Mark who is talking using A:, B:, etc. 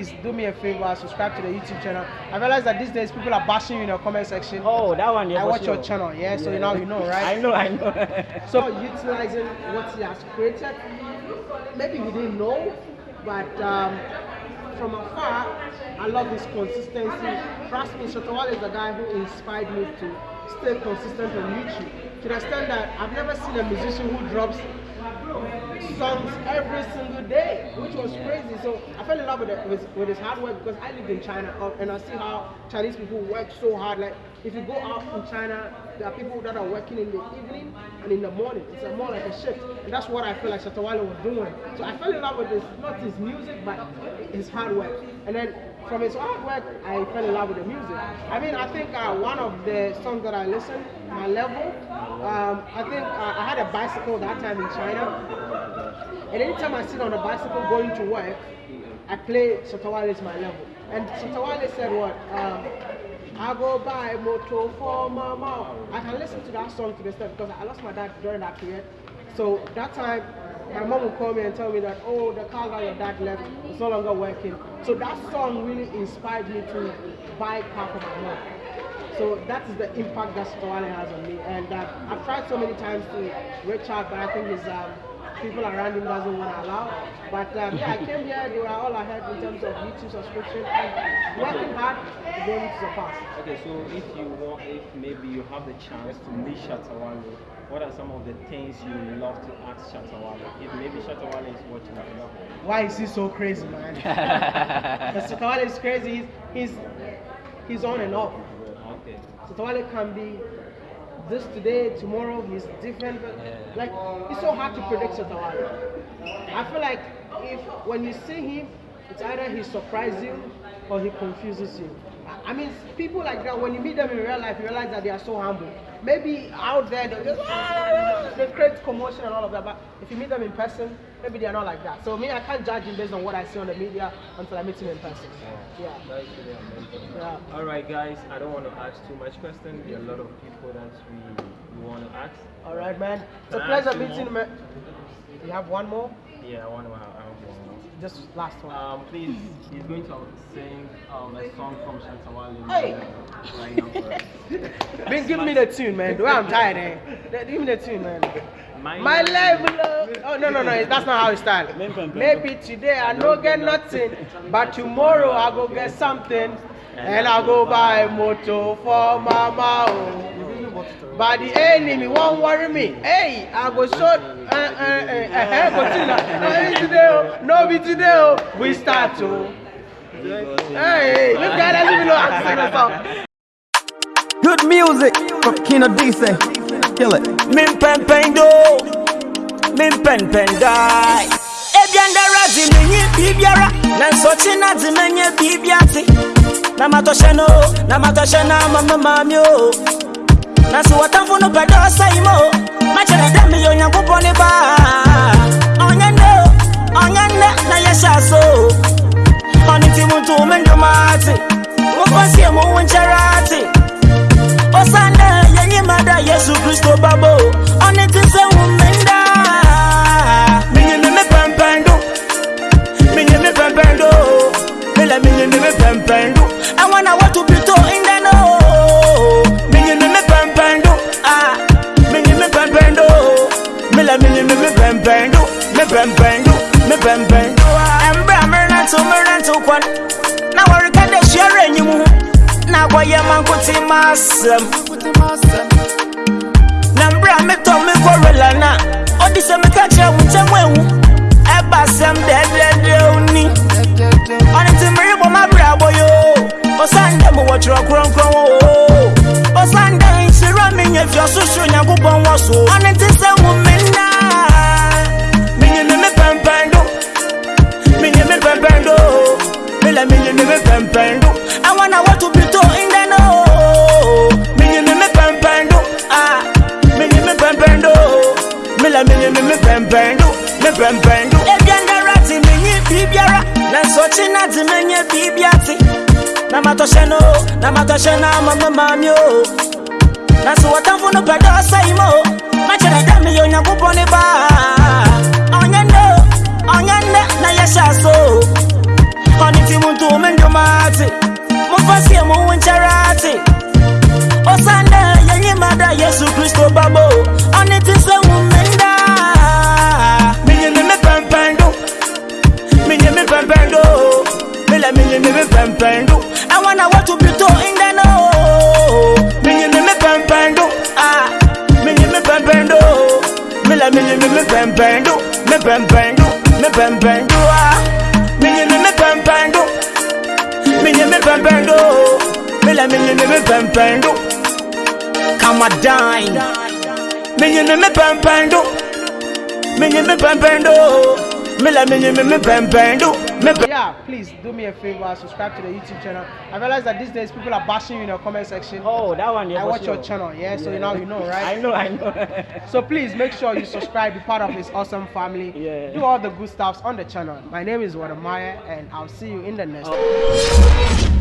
A: Please do me a favor, subscribe to the YouTube channel. I realize that these days people are bashing you in the comment section.
B: Oh, that one. Yeah,
A: I watch
B: sure.
A: your channel, yeah, so now you know, right?
B: I know, I know.
A: So utilizing what he has created, maybe he didn't know, but um, from afar, I love his consistency. Trust me, Shatta Wale is the guy who inspired me to stay consistent on YouTube. To the extent that I've never seen a musician who drops songs every single day, which was crazy. So I fell in love with, it, with, with his hard work because I lived in China uh, and I see how Chinese people work so hard. Like if you go out in China, there are people that are working in the evening and in the morning. It's more like a shift, and that's what I feel like Shatta Wale was doing. So I fell in love with his not his music, but his hard work. And then from his hard work, I fell in love with the music. I mean, I think uh, one of the songs that I listened, my level. Um, I think uh, I had a bicycle that time in China. And anytime I sit on a bicycle going to work, I play Shatta Wale's my level. And Shatta Wale said what? Um, I go buy motor for my mom. I can listen to that song to the step because I lost my dad during that period. So that time, my mom would call me and tell me that, oh, the car that your dad left is no longer working. So that song really inspired me to buy a car for my mom. So that is the impact that Shatta Wale has on me. And uh, I've tried so many times to reach out, but I think his um, people around him doesn't want to allow. But um, yeah, I came here, they were all ahead in terms of YouTube subscription and working hard to able to surpass.
C: Okay, so if you want, if maybe you have the chance to meet Shatta Wale, what are some of the things you love to ask Shatta Wale? If maybe Shatta Wale is watching the vlog.
A: Why is he so crazy, man? Shatta Wale is crazy. He's, he's, he's on and off.
C: Okay.
A: Shatta Wale can be this today, tomorrow he's different. But like it's so hard to predict Shatta Wale. I feel like if when you see him, it's either he surprises you or he confuses you. I- mean, people like that when you meet them in real life, you realize that they are so humble. Maybe out there they're just "Ah," they create commotion and all of that, but if you meet them in person, maybe they are not like that. So me, I can't judge him based on what I see on the media until I meet him in person. Yeah.
C: That's really.
A: Yeah.
C: All right, guys. I don't want to ask too much questions. There are a lot of people that we, we want to ask.
A: All right, man. It's a
C: Can
A: pleasure meeting you. You have one more?
C: Yeah, I want I have one more.
A: Just last one.
C: Um, please, he's going to sing um, a song from Shatta Wale
A: Hey.
C: right now for.
A: Man, give me the tune, man. The way I'm tired, eh? Give me the tune, man.
C: My,
A: My level up. Oh no no no, that's not how it starts. Maybe today I no get nothing, but tomorrow I go get something, and I go buy a motor for mama. Oh. But the enemy won't worry me. Hey, I go show. Uh, uh, uh, uh, continue. No, be today, oh. no be today. Oh. We start to. Hey, look at that. Let me know how to sing the song.
D: Good music from Kino DC. Kill it.
B: Min pen pen do, min pen pen die. Ebianda razi minyi bibiara, na nsochi na di menye bibiati. Na matoshe no, na matoshe na mama mami o. Na si watamfu no pedo saimo, machere demi yo nyankupo ni ba. Onyende, onyende na yesha so. Oni ti muntu mendo mati, mufansi mu wincharati. Osana yenye mada Yesu Kristo babo. Oni tise umenda Minye mime pempendo Minye mime pempendo Mila minye mime pempendo I wanna want to be to in the know. Minye mime pempendo Ah Minye mime pempendo Mila minye mime pempendo Me pempendo me bembe embe amerento merento kwan. Na warika de shiare nyimu na agwaye mankuti masem na mbra me to me korela na odi se me ka kire wu temu ewu eba sem de de de oni oni ti mri bo ma bra boyo o sande mo wo tro kron kron o o sande nsira mi nye fi osusu nyagubon wo so oni ti se mu me na mpɛmpɛn do ebianga rati menye biribiara na nsɔkye na de menye biribi ate na matɔhyɛ no na matɔhyɛ na ama o na sɛ wɔtamfo no pɛ dɛ ɔsɛe ma o dɛ meyɛ onyankopɔn ne baa ɔnyɛ nnɛ ɔnyɛ nnɛ na yɛhyɛ aso o ɔne ti mu nto me ndwoma ate momfa sie mo wo nkyɛrɛ pando. I wanna walk to Pluto in the no. Mini me me pam pando. Ah, mini me pam pando. Mila mini me me pam pando. Me pam pando. Me pam pando. Ah, mini me me pam pando. Mini me pam pando. Mila mini me me pam pando. Come a dine. Mini me me pam pando. Mini me pam pando. Mila mini me me pempendo. Me pe-
A: Yeah, please do me a favor, subscribe to the YouTube channel. I realize that these days people are bashing you in the comment section.
B: Oh, that one. Yeah,
A: I
B: for
A: watch your
B: sure.
A: channel, yeah, so now you know, right?
B: I know, I know.
A: So please make sure you subscribe, be part of this awesome family.
B: Yeah.
A: Do all the good stuffs on the channel. My name is Wadamaya, and I'll see you in the next.
B: Oh.